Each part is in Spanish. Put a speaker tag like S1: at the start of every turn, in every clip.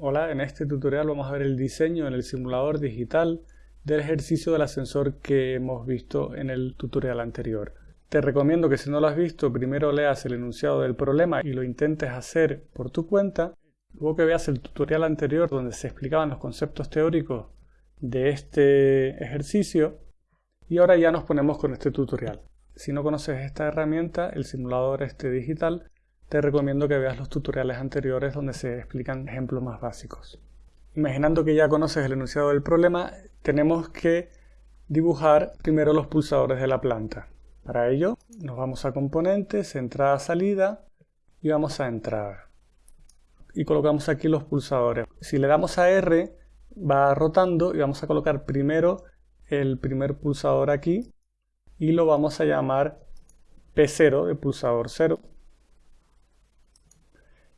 S1: Hola, en este tutorial vamos a ver el diseño en el simulador digital del ejercicio del ascensor que hemos visto en el tutorial anterior. Te recomiendo que si no lo has visto, primero leas el enunciado del problema y lo intentes hacer por tu cuenta, luego que veas el tutorial anterior donde se explicaban los conceptos teóricos de este ejercicio y ahora ya nos ponemos con este tutorial. Si no conoces esta herramienta, el simulador este digital, te recomiendo que veas los tutoriales anteriores donde se explican ejemplos más básicos. Imaginando que ya conoces el enunciado del problema, tenemos que dibujar primero los pulsadores de la planta. Para ello nos vamos a componentes, entrada, salida y vamos a entrada. Y colocamos aquí los pulsadores. Si le damos a R va rotando y vamos a colocar primero el primer pulsador aquí y lo vamos a llamar P0 de pulsador 0.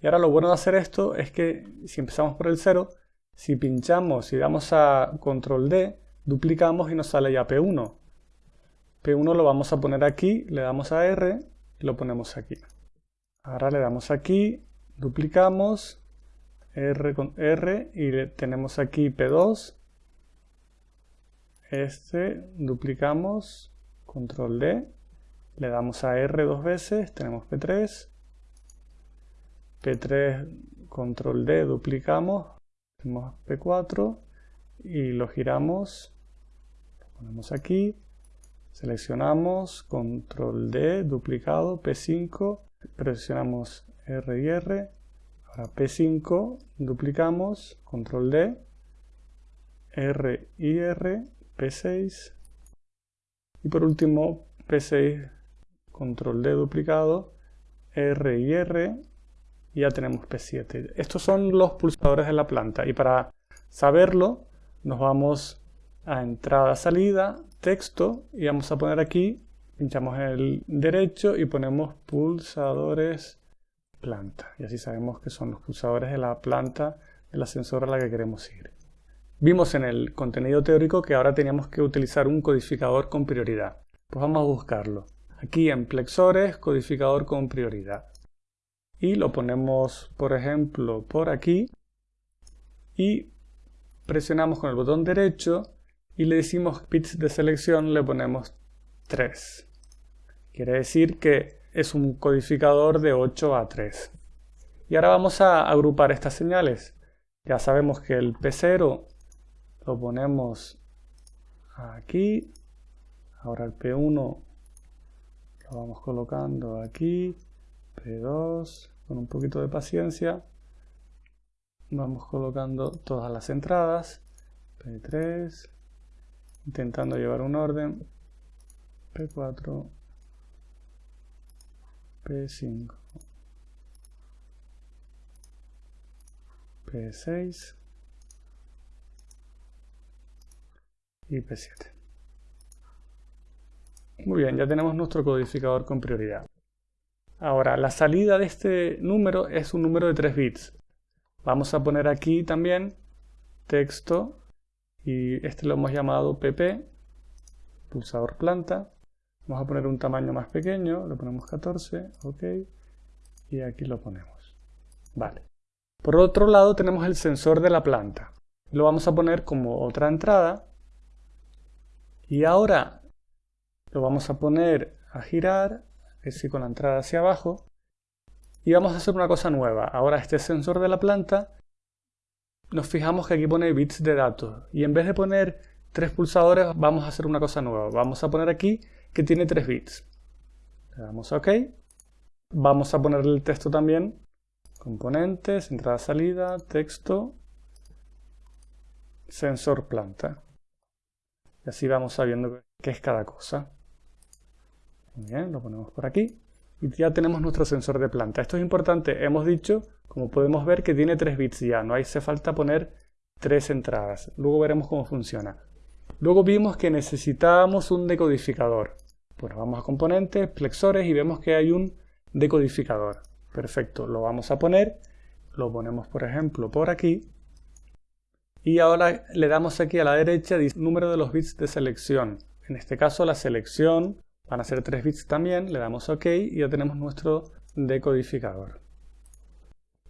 S1: Y ahora lo bueno de hacer esto es que si empezamos por el 0, si pinchamos y damos a control D, duplicamos y nos sale ya P1. P1 lo vamos a poner aquí, le damos a R y lo ponemos aquí. Ahora le damos aquí, duplicamos, R con R y tenemos aquí P2. Este, duplicamos, control D, le damos a R dos veces, tenemos P3. P3, control D, duplicamos, tenemos P4 y lo giramos, lo ponemos aquí, seleccionamos, control D, duplicado, P5, presionamos R y R, ahora P5, duplicamos, control D, R y R, P6, y por último P6, control D duplicado, R y R, y ya tenemos P7. Estos son los pulsadores de la planta y para saberlo nos vamos a entrada, salida, texto y vamos a poner aquí, pinchamos el derecho y ponemos pulsadores planta y así sabemos que son los pulsadores de la planta del ascensor a la que queremos ir. Vimos en el contenido teórico que ahora teníamos que utilizar un codificador con prioridad. Pues vamos a buscarlo. Aquí en plexores, codificador con prioridad y lo ponemos por ejemplo por aquí y presionamos con el botón derecho y le decimos bits de selección le ponemos 3 quiere decir que es un codificador de 8 a 3 y ahora vamos a agrupar estas señales. Ya sabemos que el P0 lo ponemos aquí. Ahora el P1 lo vamos colocando aquí P2, con un poquito de paciencia, vamos colocando todas las entradas, P3, intentando llevar un orden, P4, P5, P6 y P7. Muy bien, ya tenemos nuestro codificador con prioridad. Ahora, la salida de este número es un número de 3 bits. Vamos a poner aquí también texto y este lo hemos llamado pp, pulsador planta. Vamos a poner un tamaño más pequeño, lo ponemos 14, ok, y aquí lo ponemos. Vale. Por otro lado tenemos el sensor de la planta. Lo vamos a poner como otra entrada. Y ahora lo vamos a poner a girar es decir, con la entrada hacia abajo. Y vamos a hacer una cosa nueva. Ahora este sensor de la planta, nos fijamos que aquí pone bits de datos. Y en vez de poner tres pulsadores, vamos a hacer una cosa nueva. Vamos a poner aquí que tiene tres bits. Le damos a OK. Vamos a ponerle el texto también. Componentes, entrada, salida, texto, sensor planta. Y así vamos sabiendo qué es cada cosa. Bien, lo ponemos por aquí. Y ya tenemos nuestro sensor de planta. Esto es importante. Hemos dicho, como podemos ver, que tiene 3 bits ya. No hace falta poner tres entradas. Luego veremos cómo funciona. Luego vimos que necesitábamos un decodificador. Bueno, vamos a componentes, plexores y vemos que hay un decodificador. Perfecto, lo vamos a poner. Lo ponemos, por ejemplo, por aquí. Y ahora le damos aquí a la derecha número de los bits de selección. En este caso la selección Van a ser 3 bits también, le damos OK y ya tenemos nuestro decodificador.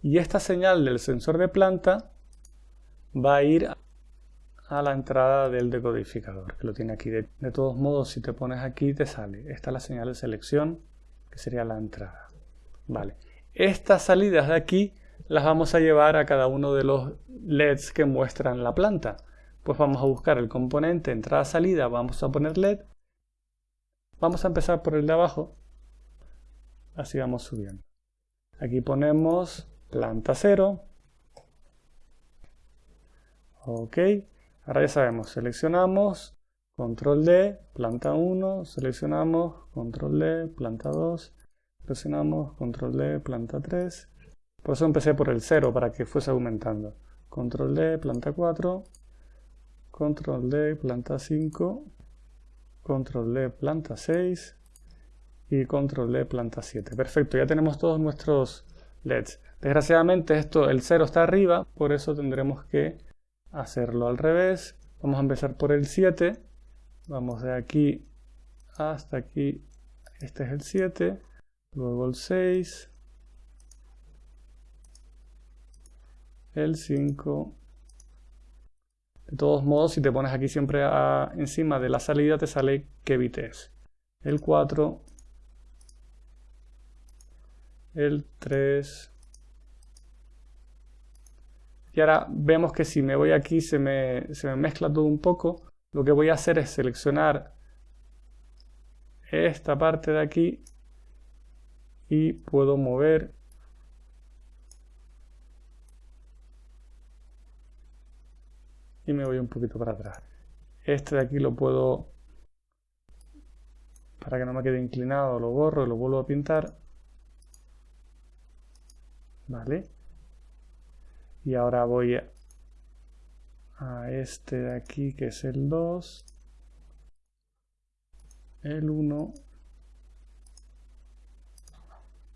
S1: Y esta señal del sensor de planta va a ir a la entrada del decodificador, que lo tiene aquí. De, de, todos modos, si te pones aquí, te sale. Esta es la señal de selección, que sería la entrada. Vale. Estas salidas de aquí las vamos a llevar a cada uno de los LEDs que muestran la planta. Pues vamos a buscar el componente entrada-salida, vamos a poner LED. Vamos a empezar por el de abajo. Así vamos subiendo. Aquí ponemos planta 0. Ok. Ahora ya sabemos, seleccionamos, control D, planta 1, seleccionamos, control D, planta 2, presionamos, control D, planta 3. Por eso empecé por el 0, para que fuese aumentando. Control D, planta 4, control D, planta 5, control D, planta 6 y control D, planta 7. Perfecto, ya tenemos todos nuestros LEDs. Desgraciadamente esto, el 0 está arriba, por eso tendremos que hacerlo al revés. Vamos a empezar por el 7. Vamos de aquí hasta aquí. Este es el 7. Luego el 6. El 5. De todos modos, si te pones aquí siempre encima de la salida, te sale qué bit es. El 4. El 3. Y ahora vemos que si me voy aquí se me, se me mezcla todo un poco. Lo que voy a hacer es seleccionar esta parte de aquí y puedo mover me voy un poquito para atrás. Este de aquí lo puedo, para que no me quede inclinado, lo borro y lo vuelvo a pintar. Vale y ahora voy a, este de aquí que es el 2 el 1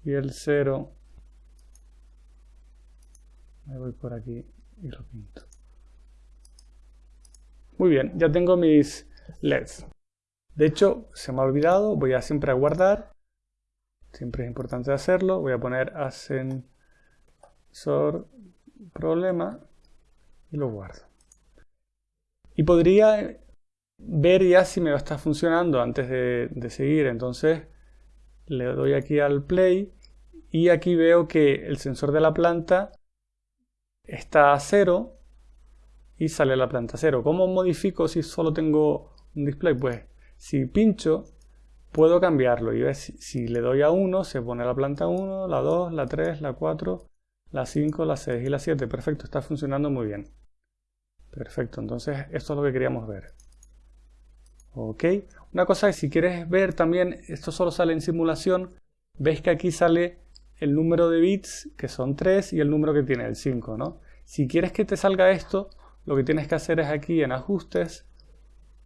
S1: y el 0 me voy por aquí y lo pinto muy bien, ya tengo mis LEDs de hecho, se me ha olvidado, voy a siempre a guardar siempre es importante hacerlo voy a poner ascensor problema y lo guardo. Y podría ver ya si me está funcionando antes de, seguir. Entonces le doy aquí al play y aquí veo que el sensor de la planta está a cero y sale la planta cero. ¿Cómo modifico si solo tengo un display? Pues si pincho puedo cambiarlo y ver si, le doy a 1 se pone la planta 1, la 2, la 3, la 4 la 5, la 6 y la 7. Perfecto, está funcionando muy bien. Perfecto, entonces esto es lo que queríamos ver. Ok, una cosa es si quieres ver también, esto solo sale en simulación, veis que aquí sale el número de bits, que son 3, y el número que tiene, el 5, ¿no? Si quieres que te salga esto, lo que tienes que hacer es aquí en ajustes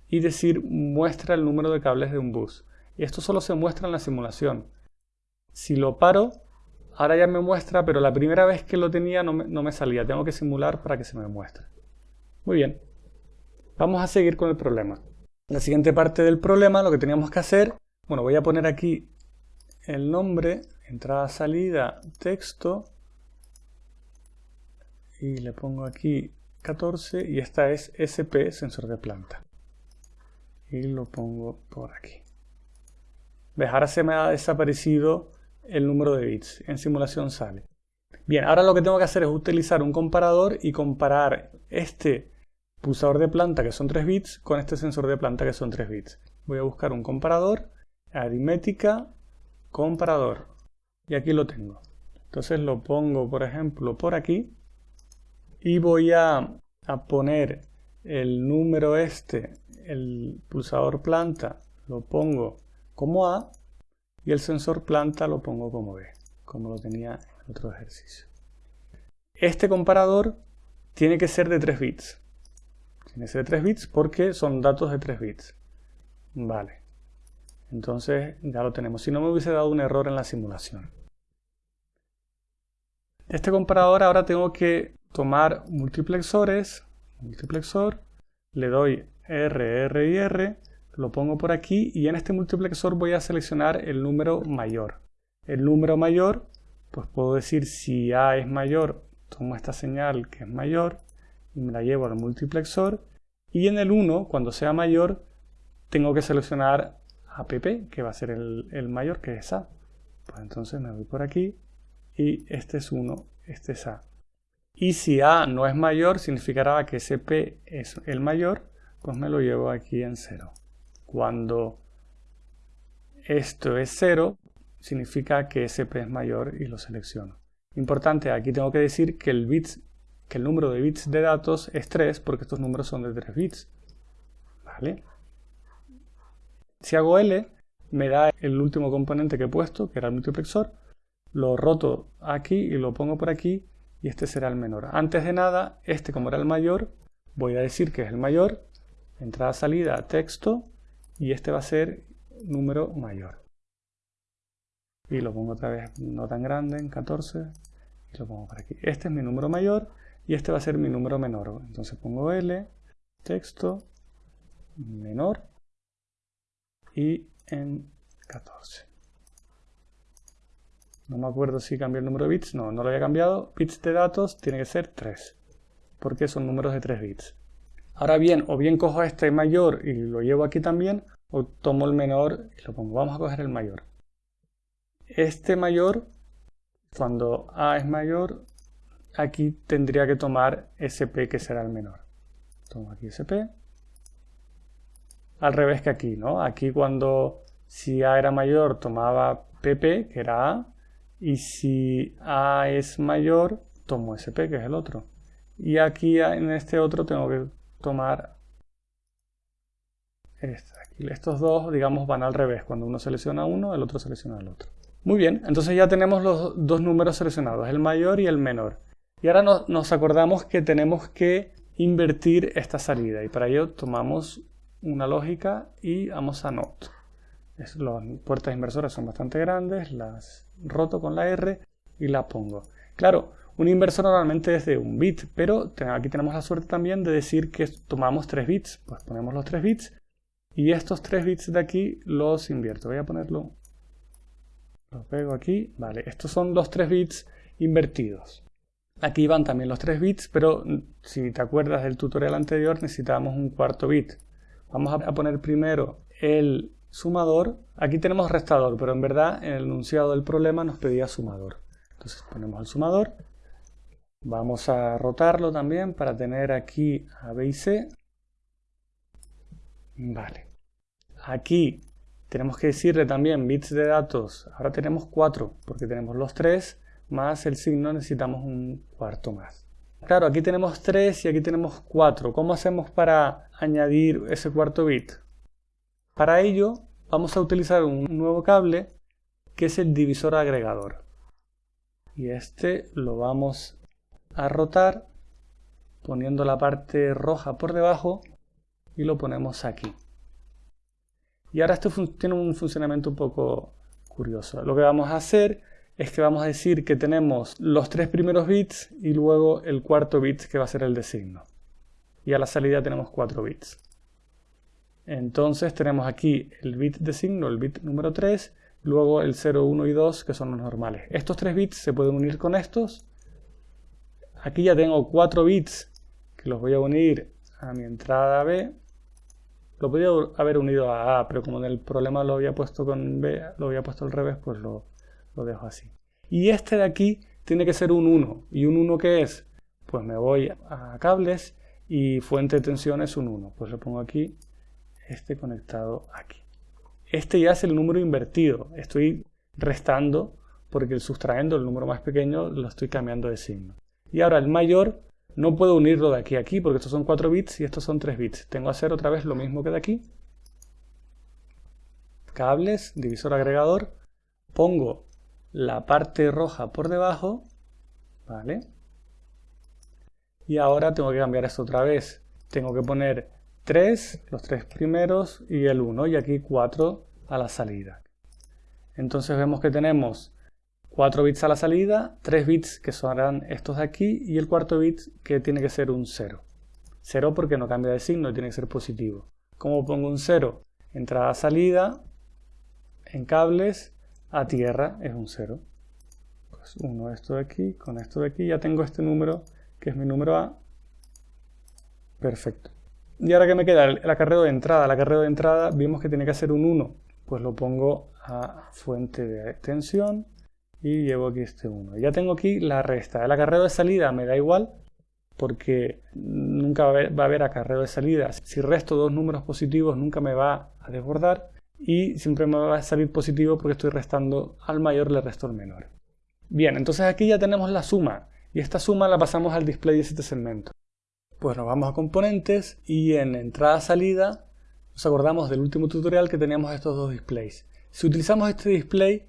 S1: y decir muestra el número de cables de un bus. Esto solo se muestra en la simulación. Si lo paro, Ahora ya me muestra, pero la primera vez que lo tenía no me, salía. Tengo que simular para que se me muestre. Muy bien. Vamos a seguir con el problema. La siguiente parte del problema, lo que teníamos que hacer, bueno, voy a poner aquí el nombre, entrada, salida, texto, y le pongo aquí 14, y esta es SP, sensor de planta. Y lo pongo por aquí. ¿Ves? Ahora se me ha desaparecido el número de bits. En simulación sale. Bien, ahora lo que tengo que hacer es utilizar un comparador y comparar este pulsador de planta que son 3 bits con este sensor de planta que son 3 bits. Voy a buscar un comparador, aritmética, comparador. Y aquí lo tengo. Entonces lo pongo, por ejemplo, por aquí. Y voy a, a poner el número este, el pulsador planta, lo pongo como A y el sensor planta lo pongo como B, como lo tenía en otro ejercicio. Este comparador tiene que ser de 3 bits. Tiene que ser de 3 bits porque son datos de 3 bits. Vale. Entonces ya lo tenemos. Si no me hubiese dado un error en la simulación. Este comparador ahora tengo que tomar multiplexores. Multiplexor. Le doy R, R y R lo pongo por aquí y en este multiplexor voy a seleccionar el número mayor. El número mayor, pues puedo decir si A es mayor, tomo esta señal que es mayor y me la llevo al multiplexor y en el 1, cuando sea mayor, tengo que seleccionar a PP, que va a ser el, mayor, que es A. Pues entonces me voy por aquí y este es 1, este es A. Y si A no es mayor, significará que ese P es el mayor, pues me lo llevo aquí en 0. Cuando esto es 0, significa que ese P es mayor y lo selecciono. Importante, aquí tengo que decir que el, bits, que el número de bits de datos es 3 porque estos números son de 3 bits. ¿Vale? Si hago L, me da el último componente que he puesto, que era el multiplexor, lo roto aquí y lo pongo por aquí y este será el menor. Antes de nada, este como era el mayor, voy a decir que es el mayor, entrada, salida, texto, y este va a ser número mayor. Y lo pongo otra vez no tan grande, en 14, y lo pongo por aquí. Este es mi número mayor y este va a ser mi número menor. Entonces pongo L, texto, menor, y en 14. No me acuerdo si cambié el número de bits. No, no lo había cambiado. Bits de datos tiene que ser 3. Porque son números de 3 bits. Ahora bien, o bien cojo este mayor y lo llevo aquí también, o tomo el menor y lo pongo. Vamos a coger el mayor. Este mayor, cuando A es mayor, aquí tendría que tomar SP que será el menor. Tomo aquí SP al revés que aquí, ¿no? Aquí cuando si A era mayor tomaba PP, que era A, y si A es mayor, tomo SP, que es el otro. Y aquí en este otro tengo que tomar este. Estos dos, digamos, van al revés. Cuando uno selecciona uno, el otro selecciona el otro. Muy bien, entonces ya tenemos los dos números seleccionados, el mayor y el menor. Y ahora nos acordamos que tenemos que invertir esta salida y para ello tomamos una lógica y vamos a NOT. las puertas inversoras son bastante grandes, las roto con la R y la pongo. Claro, un inversor normalmente es de un bit, pero aquí tenemos la suerte también de decir que tomamos 3 bits. Pues ponemos los 3 bits y estos 3 bits de aquí los invierto. Voy a ponerlo, lo pego aquí. Vale, estos son los 3 bits invertidos. Aquí van también los 3 bits, pero si te acuerdas del tutorial anterior necesitábamos un cuarto bit. Vamos a poner primero el sumador. Aquí tenemos restador, pero en verdad en el enunciado del problema nos pedía sumador. Entonces ponemos el sumador. Vamos a rotarlo también para tener aquí a B y C. Vale. Aquí tenemos que decirle también bits de datos. Ahora tenemos 4 porque tenemos los 3 más el signo necesitamos un cuarto más. Claro, aquí tenemos 3 y aquí tenemos 4. ¿Cómo hacemos para añadir ese cuarto bit? Para ello vamos a utilizar un nuevo cable que es el divisor agregador. Y este lo vamos a rotar poniendo la parte roja por debajo y lo ponemos aquí. Y ahora esto tiene un funcionamiento un poco curioso. Lo que vamos a hacer es que vamos a decir que tenemos los tres primeros bits y luego el cuarto bit que va a ser el de signo. Y a la salida tenemos cuatro bits. Entonces tenemos aquí el bit de signo, el bit número 3, luego el 0, 1 y 2 que son los normales. Estos tres bits se pueden unir con estos. Aquí ya tengo cuatro bits que los voy a unir a mi entrada B. Lo podría haber unido a A, pero como en el problema lo había puesto con B, lo había puesto al revés, pues lo, lo dejo así. Y este de aquí tiene que ser un 1. ¿Y un 1 qué es? Pues me voy a cables y fuente de tensión es un 1. Pues lo pongo aquí, este conectado aquí. Este ya es el número invertido. Estoy restando porque el sustrayendo el número más pequeño lo estoy cambiando de signo. Y ahora el mayor no puedo unirlo de aquí a aquí porque estos son 4 bits y estos son 3 bits. Tengo que hacer otra vez lo mismo que de aquí. Cables, divisor agregador. Pongo la parte roja por debajo, ¿vale? Y ahora tengo que cambiar esto otra vez. Tengo que poner 3, los tres primeros y el 1 y aquí 4 a la salida. Entonces vemos que tenemos 4 bits a la salida, 3 bits que serán estos de aquí y el cuarto bit que tiene que ser un 0. 0 porque no cambia de signo, tiene que ser positivo. ¿Cómo pongo un 0? Entrada-salida, en cables, a tierra es un 0. Pues uno esto de aquí, con esto de aquí ya tengo este número que es mi número A Perfecto. Y ahora que me queda el acarreo de entrada. El acarreo de entrada vimos que tiene que ser un 1. Pues lo pongo a fuente de extensión y llevo aquí este 1. Ya tengo aquí la resta. El acarreo de salida me da igual porque nunca va a, haber, va a haber acarreo de salida. Si resto dos números positivos nunca me va a desbordar y siempre me va a salir positivo porque estoy restando al mayor le resto al menor. Bien, entonces aquí ya tenemos la suma y esta suma la pasamos al display de este segmento. Pues nos vamos a componentes y en entrada-salida nos acordamos del último tutorial que teníamos estos dos displays. Si utilizamos este display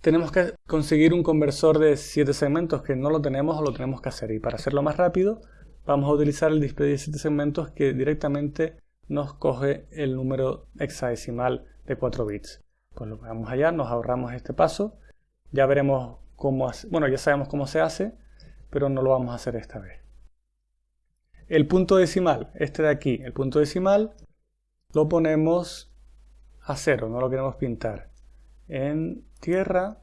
S1: tenemos que conseguir un conversor de 7 segmentos que no lo tenemos o lo tenemos que hacer y para hacerlo más rápido vamos a utilizar el display de 7 segmentos que directamente nos coge el número hexadecimal de 4 bits. Pues lo vamos allá, nos ahorramos este paso, ya veremos cómo, bueno ya sabemos cómo se hace, pero no lo vamos a hacer esta vez. El punto decimal, este de aquí, el punto decimal, lo ponemos a cero, no lo queremos pintar. En tierra,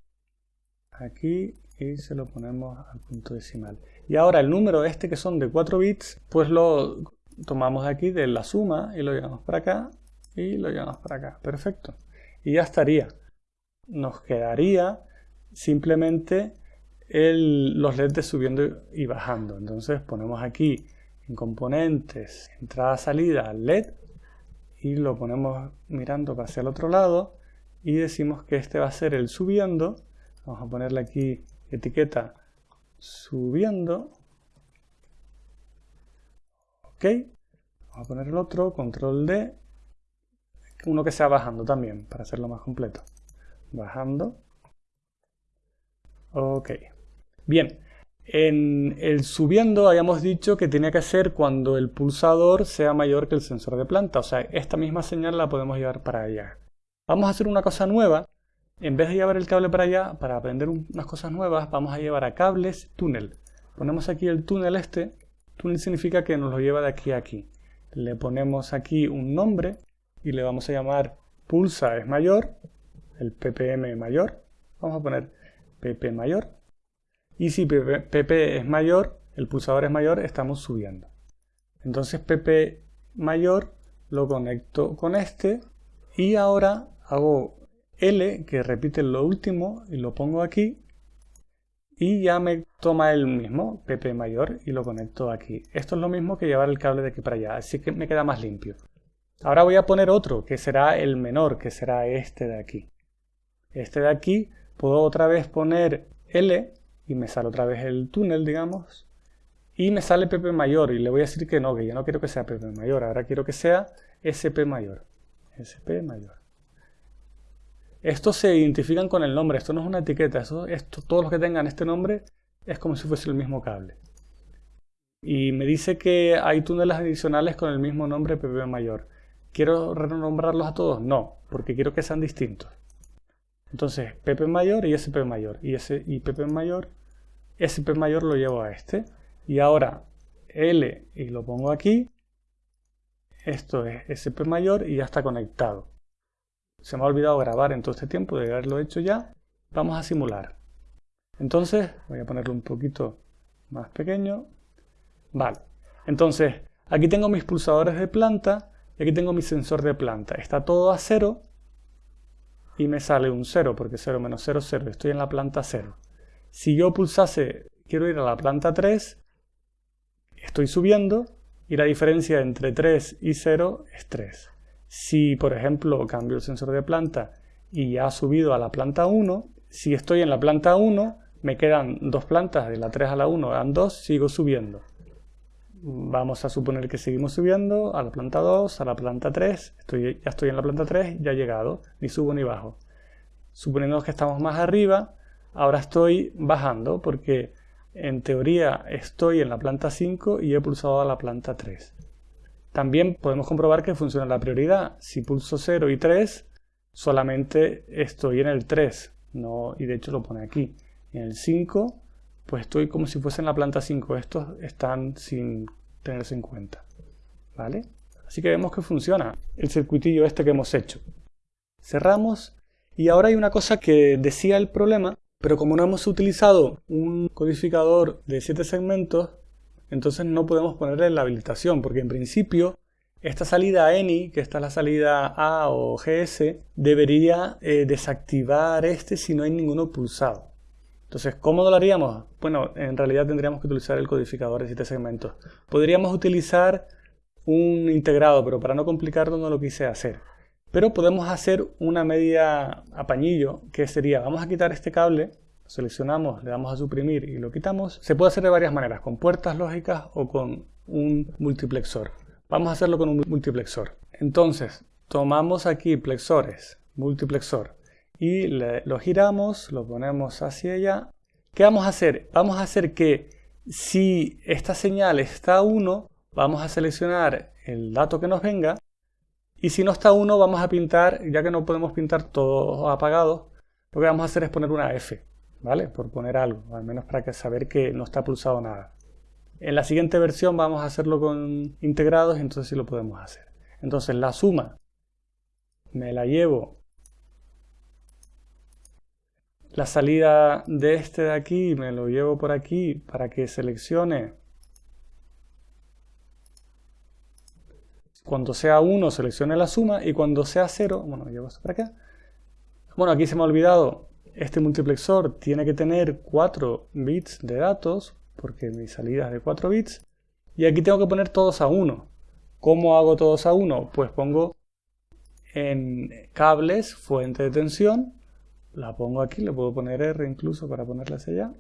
S1: aquí, y se lo ponemos al punto decimal. Y ahora el número este que son de 4 bits, pues lo tomamos aquí de la suma y lo llevamos para acá y lo llevamos para acá. Perfecto. Y ya estaría. Nos quedaría simplemente los LEDs subiendo y bajando. Entonces ponemos aquí en componentes, entrada, salida, LED y lo ponemos mirando hacia el otro lado y decimos que este va a ser el subiendo. Vamos a ponerle aquí etiqueta subiendo. Ok. Vamos a poner el otro, control D. Uno que sea bajando también, para hacerlo más completo. Bajando. Ok. Bien, en el subiendo habíamos dicho que tenía que ser cuando el pulsador sea mayor que el sensor de planta. O sea, esta misma señal la podemos llevar para allá. Vamos a hacer una cosa nueva. En vez de llevar el cable para allá, para aprender unas cosas nuevas, vamos a llevar a cables túnel. Ponemos aquí el túnel este. Túnel significa que nos lo lleva de aquí a aquí. Le ponemos aquí un nombre y le vamos a llamar pulsa es mayor, el ppm mayor. Vamos a poner pp mayor. Y si pp es mayor, el pulsador es mayor, estamos subiendo. Entonces pp mayor lo conecto con este y ahora hago L, que repite lo último, y lo pongo aquí. Y ya me toma el mismo, PP mayor, y lo conecto aquí. Esto es lo mismo que llevar el cable de aquí para allá, así que me queda más limpio. Ahora voy a poner otro, que será el menor, que será este de aquí. Este de aquí, puedo otra vez poner L, y me sale otra vez el túnel, digamos. Y me sale PP mayor, y le voy a decir que no, que yo no quiero que sea PP mayor, ahora quiero que sea SP mayor. SP mayor. Estos se identifican con el nombre, esto no es una etiqueta, esto, todos los que tengan este nombre es como si fuese el mismo cable. Y me dice que hay túneles adicionales con el mismo nombre PP mayor. ¿Quiero renombrarlos a todos? No, porque quiero que sean distintos. Entonces, PP mayor y SP mayor. Y, ese, y PP mayor, SP mayor lo llevo a este. Y ahora L y lo pongo aquí. Esto es SP mayor y ya está conectado. Se me ha olvidado grabar en todo este tiempo de haberlo hecho ya. Vamos a simular. Entonces, voy a ponerlo un poquito más pequeño. Vale. Entonces, aquí tengo mis pulsadores de planta y aquí tengo mi sensor de planta. Está todo a cero y me sale un 0 porque 0 menos 0, 0. Estoy en la planta 0. Si yo pulsase, quiero ir a la planta 3, estoy subiendo y la diferencia entre 3 y 0 es 3. Si, por ejemplo, cambio el sensor de planta y ya ha subido a la planta 1, si estoy en la planta 1, me quedan dos plantas, de la 3 a la 1 dan 2, sigo subiendo. Vamos a suponer que seguimos subiendo a la planta 2, a la planta 3, estoy, ya estoy en la planta 3, ya he llegado, ni subo ni bajo. Suponiendo que estamos más arriba, ahora estoy bajando porque en teoría estoy en la planta 5 y he pulsado a la planta 3. También podemos comprobar que funciona la prioridad. Si pulso 0 y 3, solamente estoy en el 3. No, y de hecho lo pone aquí. En el 5, pues estoy como si fuese en la planta 5. Estos están sin tenerse en cuenta. ¿Vale? Así que vemos que funciona el circuitillo este que hemos hecho. Cerramos y ahora hay una cosa que decía el problema, pero como no hemos utilizado un codificador de 7 segmentos, entonces no podemos ponerle la habilitación, porque en principio esta salida ANY, que esta es la salida A o GS, debería eh, desactivar este si no hay ninguno pulsado. Entonces, ¿cómo lo haríamos? Bueno, en realidad tendríamos que utilizar el codificador de 7 segmentos. Podríamos utilizar un integrado, pero para no complicarlo no lo quise hacer. Pero podemos hacer una media apañillo, que sería, vamos a quitar este cable, seleccionamos, le damos a suprimir y lo quitamos. Se puede hacer de varias maneras, con puertas lógicas o con un multiplexor. Vamos a hacerlo con un multiplexor. Entonces, tomamos aquí plexores, multiplexor, y lo giramos, lo ponemos hacia allá. ¿Qué vamos a hacer? Vamos a hacer que si esta señal está a 1, vamos a seleccionar el dato que nos venga y si no está 1 vamos a pintar, ya que no podemos pintar todos apagados, lo que vamos a hacer es poner una F, ¿vale? Por poner algo, al menos para que saber que no está pulsado nada. En la siguiente versión vamos a hacerlo con integrados entonces sí lo podemos hacer. Entonces la suma me la llevo la salida de este de aquí, me lo llevo por aquí para que seleccione. Cuando sea 1 seleccione la suma y cuando sea 0, bueno, llevo esto para acá. Bueno, aquí se me ha olvidado, este multiplexor tiene que tener 4 bits de datos, porque mi salida es de 4 bits. Y aquí tengo que poner todos a 1. ¿Cómo hago todos a 1? Pues pongo en cables fuente de tensión la pongo aquí, le puedo poner R incluso para ponerla hacia allá,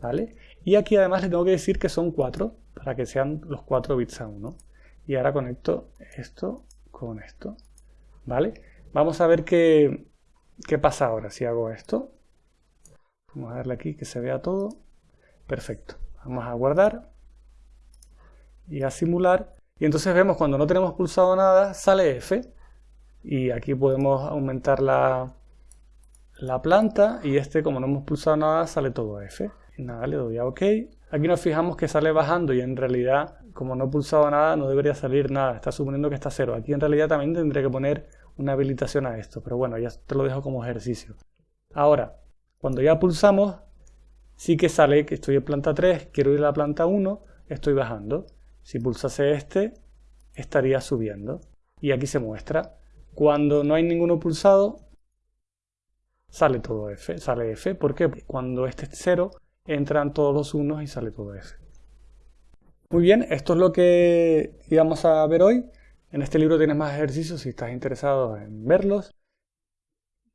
S1: ¿vale? Y aquí además le tengo que decir que son 4, para que sean los 4 bits a 1. Y ahora conecto esto con esto, ¿vale? Vamos a ver qué, qué pasa ahora si hago esto. Vamos a darle aquí que se vea todo. Perfecto. Vamos a guardar y a simular. Y entonces vemos cuando no tenemos pulsado nada, sale F. Y aquí podemos aumentar la, la planta y este como no hemos pulsado nada sale todo F. Nada, le doy a OK. Aquí nos fijamos que sale bajando y en realidad como no he pulsado nada no debería salir nada. Está suponiendo que está cero. Aquí en realidad también tendré que poner una habilitación a esto. Pero bueno, ya te lo dejo como ejercicio. Ahora, cuando ya pulsamos, sí que sale que estoy en planta 3, quiero ir a la planta 1, estoy bajando. Si pulsase este, estaría subiendo. Y aquí se muestra. Cuando no hay ninguno pulsado, sale todo F. Sale F porque cuando este es 0 entran todos los unos y sale todo F. Muy bien, esto es lo que íbamos a ver hoy. En este libro tienes más ejercicios si estás interesado en verlos.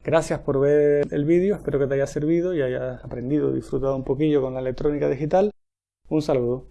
S1: Gracias por ver el vídeo, espero que te haya servido y hayas aprendido y disfrutado un poquillo con la electrónica digital. Un saludo.